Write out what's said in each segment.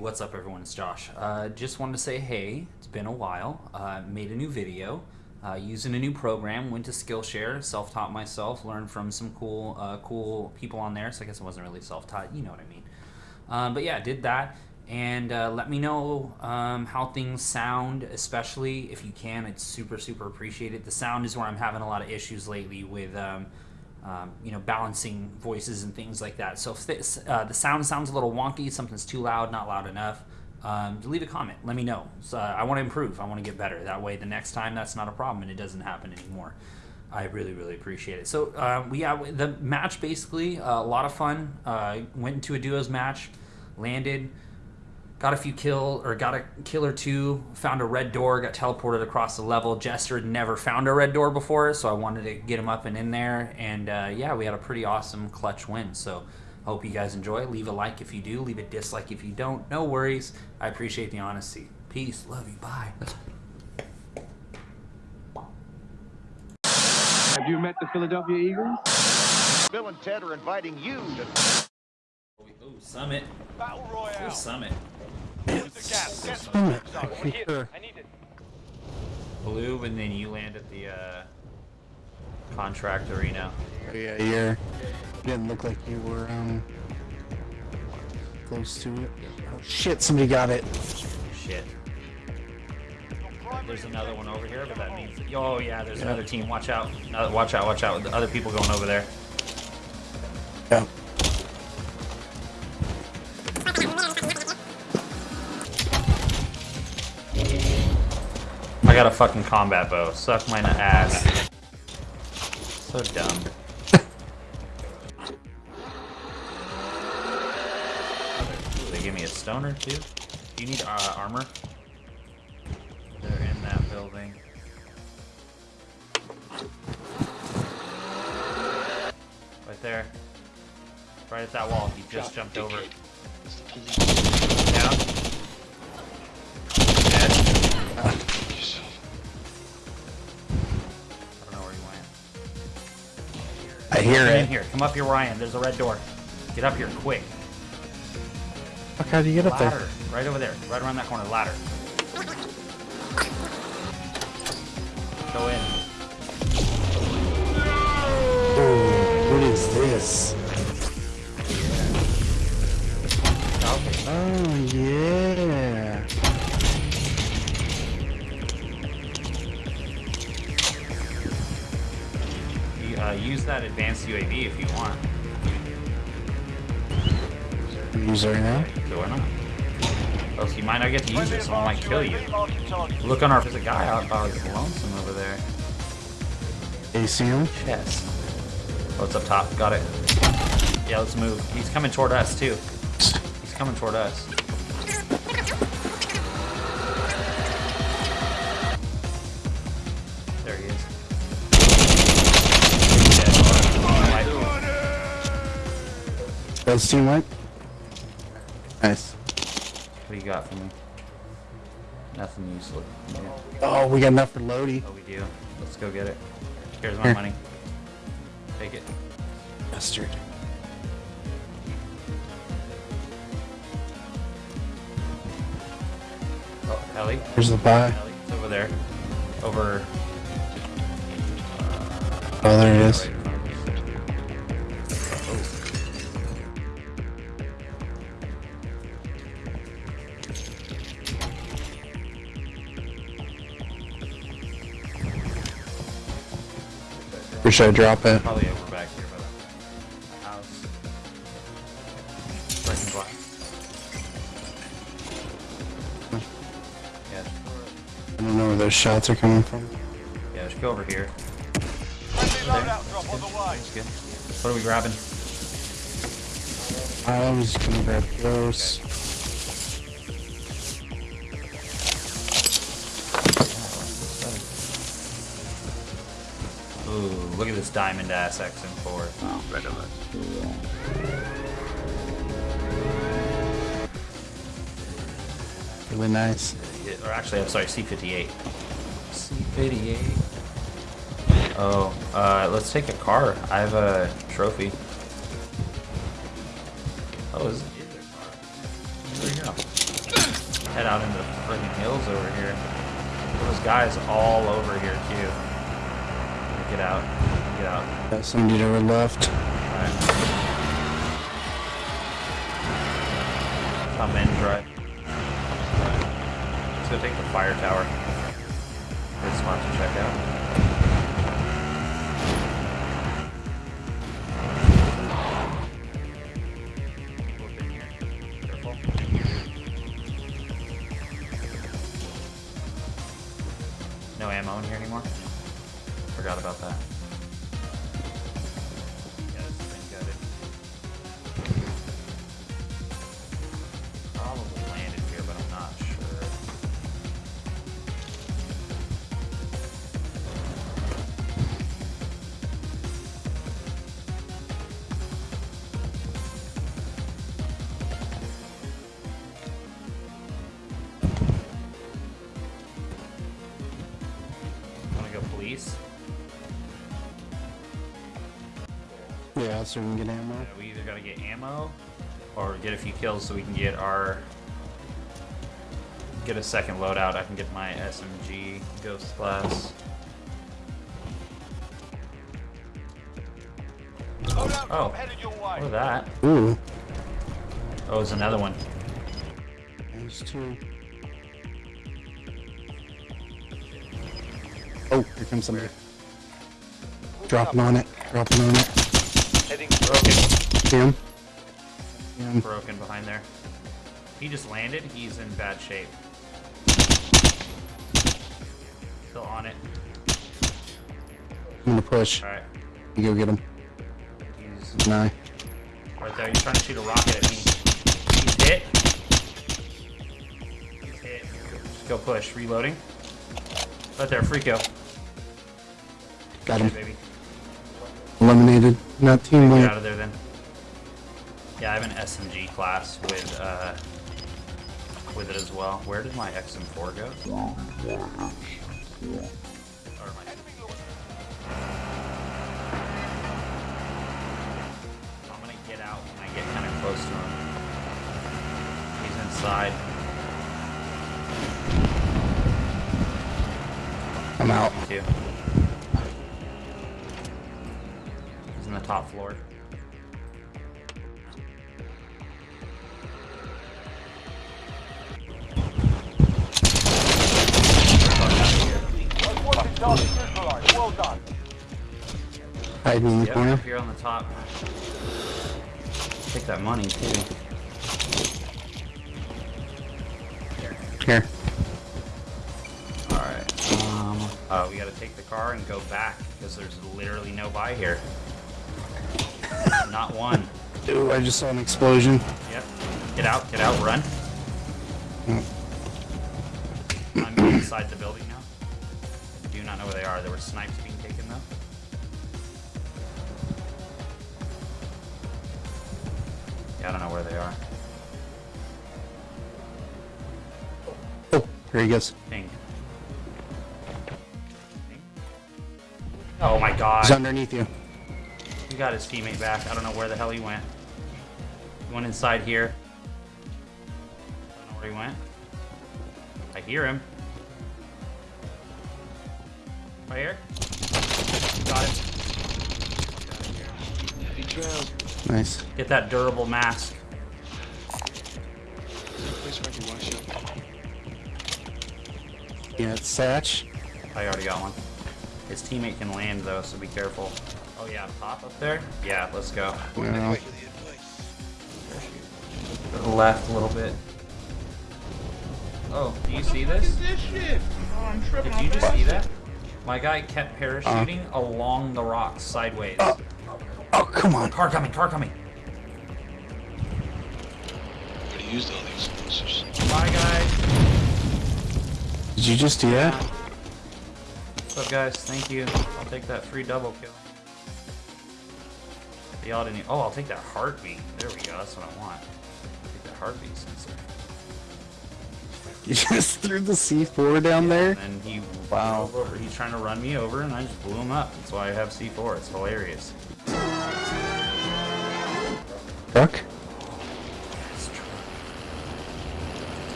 what's up everyone? It's Josh. Uh, just wanted to say hey, it's been a while. Uh, made a new video uh, using a new program. Went to Skillshare, self-taught myself, learned from some cool, uh, cool people on there. So I guess it wasn't really self-taught. You know what I mean. Um, but yeah, did that. And uh, let me know um, how things sound, especially if you can. It's super, super appreciated. The sound is where I'm having a lot of issues lately with. Um, um, you know, balancing voices and things like that. So if this, uh, the sound sounds a little wonky, something's too loud, not loud enough, um, leave a comment. Let me know. So, uh, I want to improve. I want to get better. That way, the next time that's not a problem and it doesn't happen anymore. I really, really appreciate it. So uh, we have the match basically uh, a lot of fun. Uh, went into a duos match, landed got a few kill or got a kill or two found a red door got teleported across the level. Jester had never found a red door before so i wanted to get him up and in there. And uh, yeah we had a pretty awesome clutch win. So I hope you guys enjoy. Leave a like if you do. Leave a dislike if you don't. No worries. I appreciate the honesty. Peace. Love you. Bye. Have you met the philadelphia eagles? Bill and ted are inviting you to Ooh, summit. Battle Royale. Ooh, summit Sure. I need it. blue and then you land at the uh, contract arena Oh, yeah, you're. Didn't look like you were um close to it. Oh shit! Somebody got it. Shit. There's another one over here, but that means. Oh yeah, there's another team. Watch out! Uh, watch out! Watch out! The other people going over there. Yeah. Got a fucking combat bow. Suck my ass. So dumb. They give me a stoner too. Do you need uh, armor? They're in that building. Right there. Right at that wall. He just jumped over. Down. I hear Come in here. Come up here where I am. There's a red door. Get up here quick. Fuck, how do you get up Ladder. there? Right over there. Right around that corner. Ladder. Go in. Ooh, what is this? Okay. Oh yeah. Uh, use that advanced UAV if you want. Use it right now. So why not? Oh, so you might not get to use it. Someone might kill you. Look on our. There's a guy out by his lonesome over there. Him? Chest. Oh, it's up top. Got it. Yeah, let's move. He's coming toward us too. He's coming toward us. That's team right. Nice. What do you got for me? Nothing useful. Yeah. Oh, we got enough for Lodi. Oh, we do. Let's go get it. Here's my Here. money. Take it. Mustard. Oh, Ellie. Here's the buy. Ellie, it's over there. Over. Oh, there it is. Right Where should I drop it? Probably over back here by the house. Right black. Yeah, uh, I don't know where those shots are coming from. yeah, just go over here. Friendly loadout drop on the way. That's good. What are we grabbing? I was gonna grab those. Ooh, look diamond ass XM4. Oh, red of it. Really nice. Yeah, Or actually, I'm sorry, C58. C58. Oh, uh, let's take a car. I have a trophy. Oh, is, is there a car? There we go. head out into the friggin' hills over here. There was guys all over here too. Get out. Get out. Got somebody to our left. Alright. Come in, drive. Let's go take the fire tower. Good spot to check out. No ammo in here anymore? Forgot about that. Wanna go police? Yeah, so we can get ammo. Yeah, we either gotta get ammo or get a few kills so we can get our get a second loadout. I can get my SMG ghost class. Oh. drop headed your way. Look at that. Ooh, Oh, there's another one. there's two. Oh, here comes somebody. Dropping on it. Dropping on it. Heading Broken. Him. Him. Broken behind there. He just landed. He's in bad shape. Still on it. I'm gonna push. Alright. You go get him. He's Nah. right there. He's trying to shoot a rocket at me. He's hit. He's hit. Just go push. Reloading. Right there. Freako. Got him. baby. Eliminated. Not team Get win. out of there then. Yeah, I have an SMG class with uh with it as well. Where did my XM4 go? Or my- I'm gonna get out when I get kind of close to him. He's inside. I'm out. Too. He's in the top floor. That's one target neutralized. Well done. Hiding in the Yep, corner. here on the top. Take that money too. Oh we gotta take the car and go back because there's literally no buy here. Not one. Dude, I just saw an explosion. Yep. Get out, get out, run. Mm. I'm inside the building now. I do not know where they are. There were snipes being taken though. Yeah, I don't know where they are. Oh, here he goes. Oh my god. He's underneath you. He got his teammate back. I don't know where the hell he went. He went inside here. I don't know where he went. I hear him. Right here. Got him. Nice. Get that durable mask. Yeah, it's Satch. I already got one. His teammate can land though, so be careful. Oh yeah, pop up there? Yeah, let's go. Well, To the left a little bit. Oh, do you see this? Did you just see that? My guy kept parachuting uh. along the rocks sideways. Oh. oh, come on. Car coming, car coming. Already used all these explosives. Bye guys. Did you just do that? Up guys? Thank you. I'll take that free double kill. Y'all didn't. Oh, I'll take that heartbeat. There we go. That's what I want. Take that heartbeat sensor. You just threw the C4 down there? And he Wow. He's trying to run me over, and I just blew him up. That's why I have C4. It's hilarious.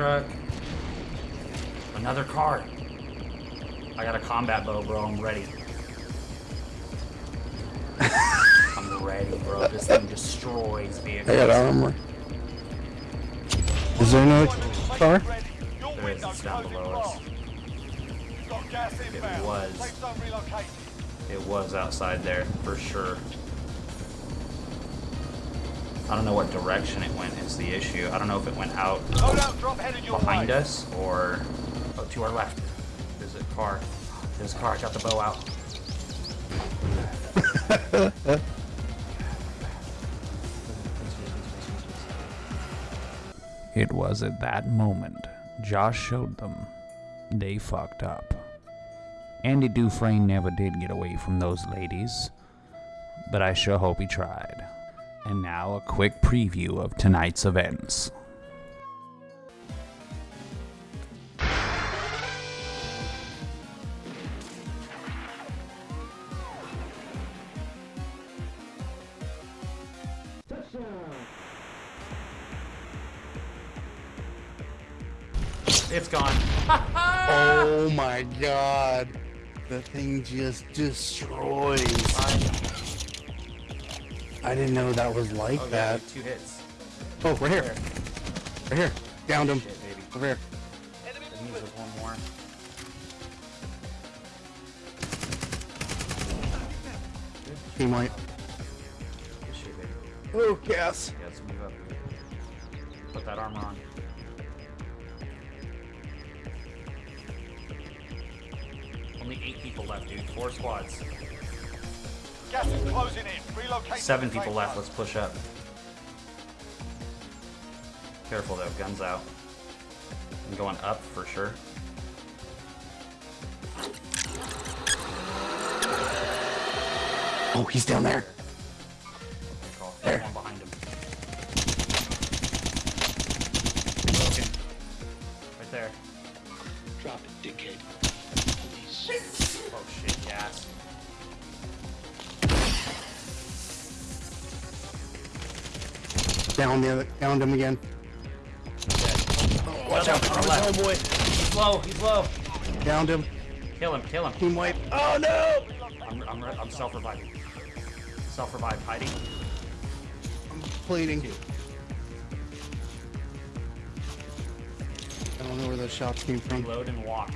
Truck. Another car. I got a combat bow, bro. I'm ready. I'm ready, bro. This thing destroys vehicles. I got armor. Is there no car? There is, it's down below us. fast. Got gas inbound. was. Safe zone relocated. It was outside there, for sure. I don't know what direction it went is the issue. I don't know if it went out Loadout drop headed your behind way. us or oh, to our left. There's a car. There's a car. Got the bow out. It was at that moment Josh showed them they fucked up. Andy Dufresne never did get away from those ladies, but I sure hope he tried. And now a quick preview of tonight's events. It's gone. Oh my god. The thing just destroys. I didn't know that was like Oh, that. two hits. Oh, right here. Right here. Downed him. Shit, baby. Over here. That means there's one more. Team white. Good shit, baby. Oh, gas. Yeah, let's move up. Put that armor on. Only eight people left, dude. Four squads. Seven people left. Let's push up. Careful though, guns out. I'm going up for sure. Oh, he's down there. Down the downed him again. Watch out, on the left. Oh boy. He's low, he's low. Downed him. Kill him, kill him. Team white. Oh no! I'm, I'm, I'm self-reviving. Self-revive, hiding. I'm bleeding. I don't know where those shots came from. Reload and walk.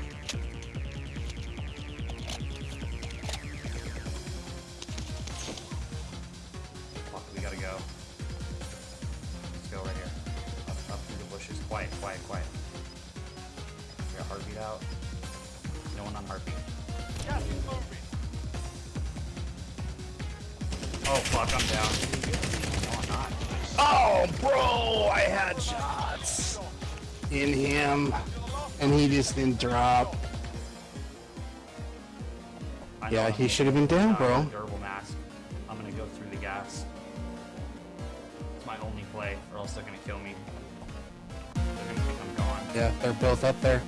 Oh fuck, I'm down. No, I'm not. Oh, bro! I had shots in him, and he just didn't drop. Yeah, he should have been down, bro. Durable mask. I'm gonna go through the gas. It's my only play, or else they're gonna kill me. They're gonna think I'm gone. Yeah, they're both up there.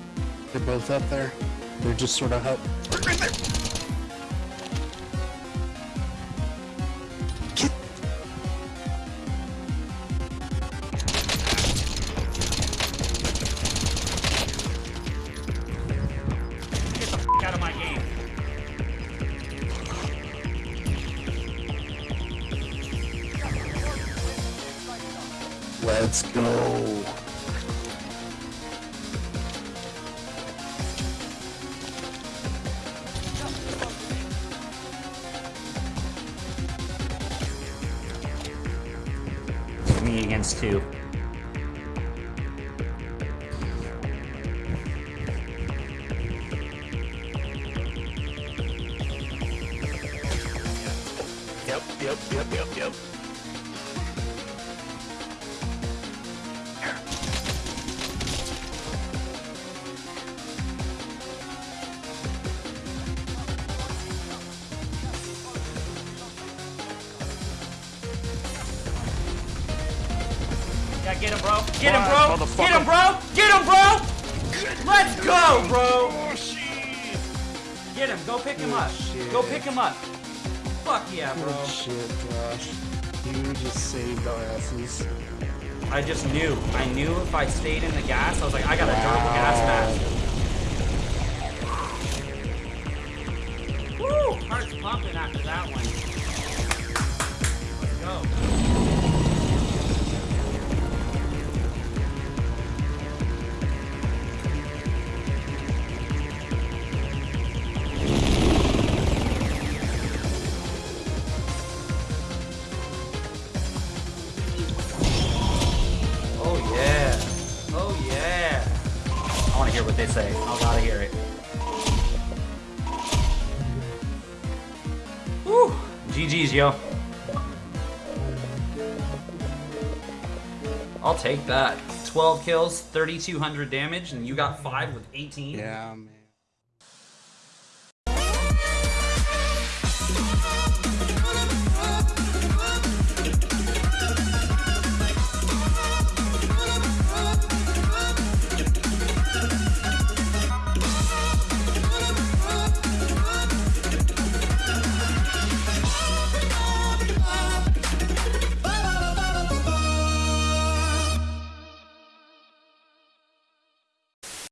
They're both up there. They're just sort of hut. Right there. Let's go. Me against two. Yep, yep, yep, yep, yep. Yeah, get him, bro. Get him, bro. Get him, bro. Get him, bro. Let's go, bro. Get him. Go pick him up. Go pick him up. Fuck yeah, bro. Good shit, Josh. You just saved our asses. I just knew. I knew if I stayed in the gas, I was like, I got a durable gas mask. Woo! Heart's pumping after that one. Let's go. Yo. I'll take that. 12 kills, 3,200 damage, and you got 5 with 18? Yeah, man.